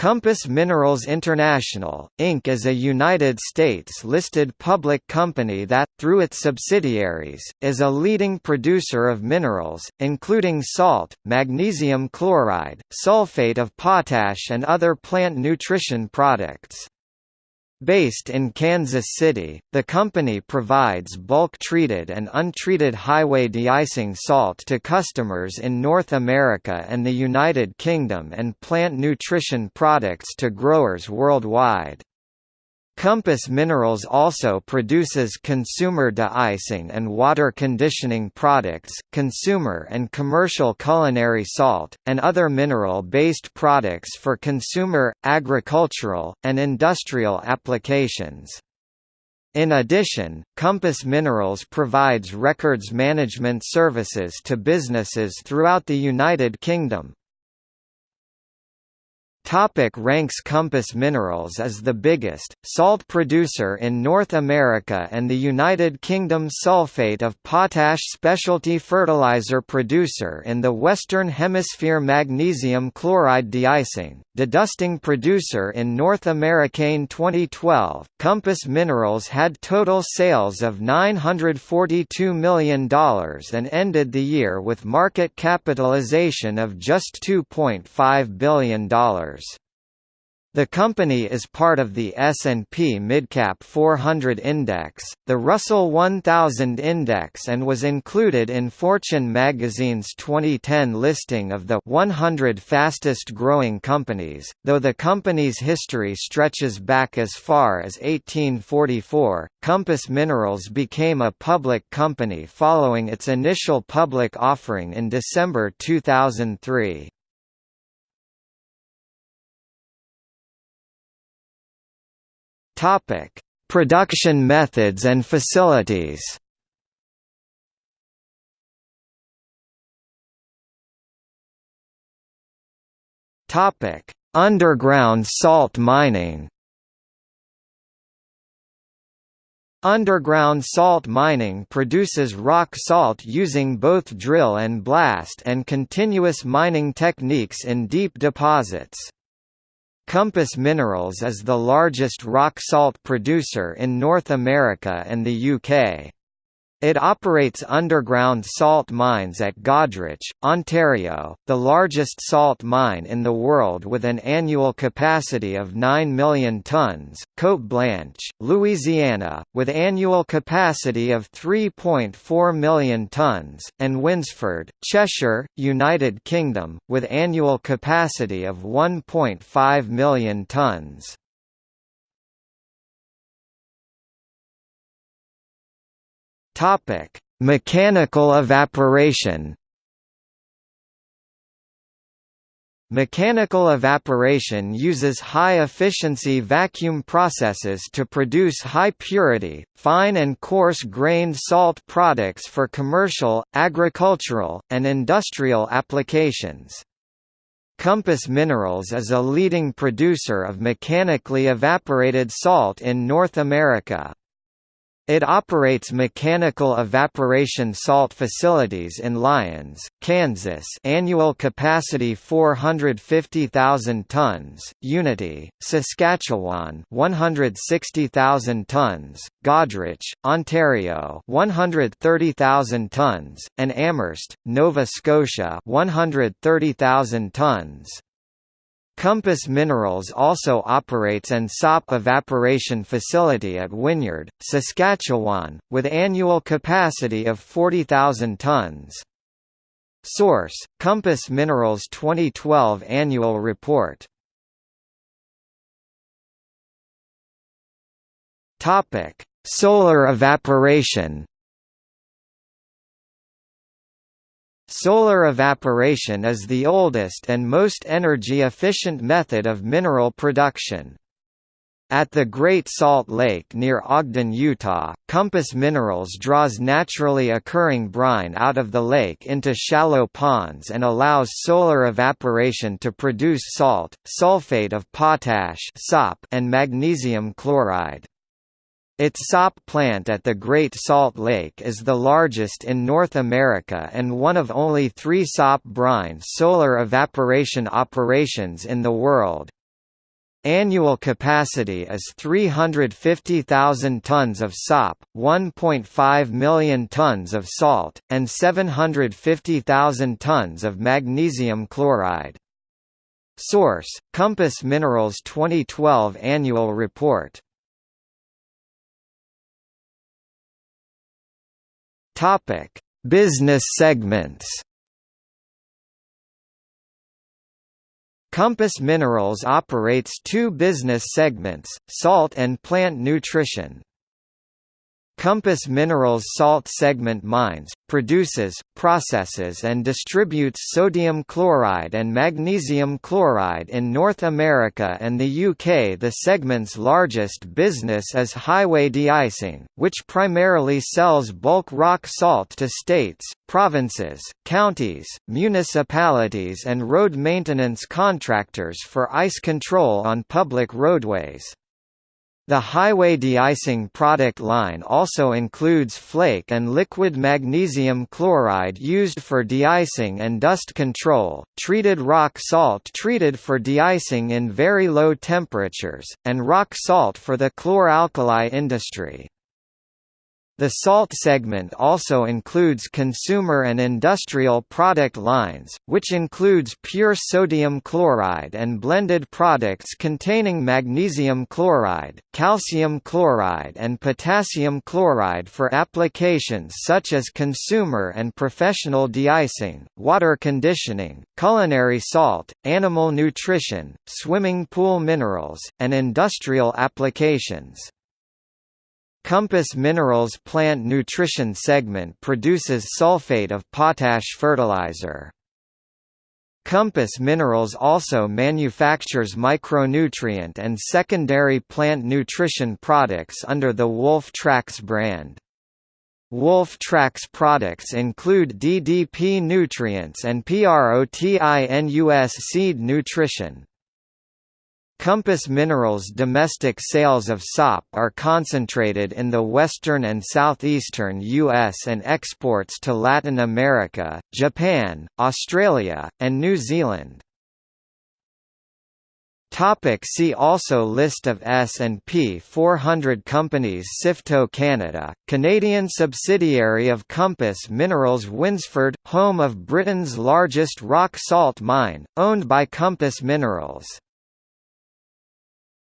Compass Minerals International, Inc. is a United States-listed public company that, through its subsidiaries, is a leading producer of minerals, including salt, magnesium chloride, sulfate of potash and other plant nutrition products. Based in Kansas City, the company provides bulk-treated and untreated highway de-icing salt to customers in North America and the United Kingdom and plant nutrition products to growers worldwide. Compass Minerals also produces consumer de-icing and water conditioning products, consumer and commercial culinary salt, and other mineral-based products for consumer, agricultural, and industrial applications. In addition, Compass Minerals provides records management services to businesses throughout the United Kingdom, Topic ranks Compass Minerals is the biggest, salt producer in North America and the United Kingdom sulfate of potash specialty fertilizer producer in the Western Hemisphere magnesium chloride deicing, dedusting producer in North American 2012. Compass Minerals had total sales of $942 million and ended the year with market capitalization of just $2.5 billion. The company is part of the S&P Midcap 400 Index, the Russell 1000 Index and was included in Fortune magazine's 2010 listing of the 100 fastest growing companies, though the company's history stretches back as far as 1844. Compass Minerals became a public company following its initial public offering in December 2003. Topic: Production methods and facilities. Topic: Underground salt mining. Underground salt mining produces rock salt using both drill and blast and continuous mining techniques in deep deposits. Compass Minerals is the largest rock salt producer in North America and the UK. It operates underground salt mines at Goderich, Ontario, the largest salt mine in the world with an annual capacity of 9 million tons, Cote Blanche, Louisiana, with annual capacity of 3.4 million tons, and Winsford, Cheshire, United Kingdom, with annual capacity of 1.5 million tons. Topic: Mechanical evaporation. Mechanical evaporation uses high-efficiency vacuum processes to produce high-purity, fine and coarse-grained salt products for commercial, agricultural, and industrial applications. Compass Minerals is a leading producer of mechanically evaporated salt in North America. It operates mechanical evaporation salt facilities in Lyons, Kansas annual capacity 450,000 tons, Unity, Saskatchewan 160,000 tons, Goderich, Ontario 130,000 tons, and Amherst, Nova Scotia 130,000 tons. Compass Minerals also operates an SOP evaporation facility at Wynyard, Saskatchewan, with annual capacity of 40,000 tons. Source: Compass Minerals 2012 Annual Report. Topic: Solar evaporation. Solar evaporation is the oldest and most energy-efficient method of mineral production. At the Great Salt Lake near Ogden, Utah, Compass Minerals draws naturally occurring brine out of the lake into shallow ponds and allows solar evaporation to produce salt, sulfate of potash and magnesium chloride. Its SOP plant at the Great Salt Lake is the largest in North America and one of only three SOP brine solar evaporation operations in the world. Annual capacity is 350,000 tons of SOP, 1.5 million tons of salt, and 750,000 tons of magnesium chloride. Source: Compass Minerals 2012 Annual Report. Topic: Business segments. Compass Minerals operates two business segments, salt and plant nutrition. Compass Minerals salt segment mines, produces, processes and distributes sodium chloride and magnesium chloride in North America and the UK. The segment's largest business is highway de-icing, which primarily sells bulk rock salt to states, provinces, counties, municipalities and road maintenance contractors for ice control on public roadways. The highway de-icing product line also includes flake and liquid magnesium chloride used for de-icing and dust control, treated rock salt treated for de-icing in very low temperatures, and rock salt for the chlor-alkali industry. The salt segment also includes consumer and industrial product lines, which includes pure sodium chloride and blended products containing magnesium chloride, calcium chloride and potassium chloride for applications such as consumer and professional de-icing, water conditioning, culinary salt, animal nutrition, swimming pool minerals, and industrial applications. Compass Minerals plant nutrition segment produces sulfate of potash fertilizer. Compass Minerals also manufactures micronutrient and secondary plant nutrition products under the Wolf Trax brand. Wolf Trax products include DDP nutrients and PROTINUS seed nutrition. Compass Minerals' domestic sales of SOP are concentrated in the western and southeastern U.S. and exports to Latin America, Japan, Australia, and New Zealand. See also List of S&P 400 companies Sifto Canada, Canadian subsidiary of Compass Minerals Winsford, home of Britain's largest rock salt mine, owned by Compass Minerals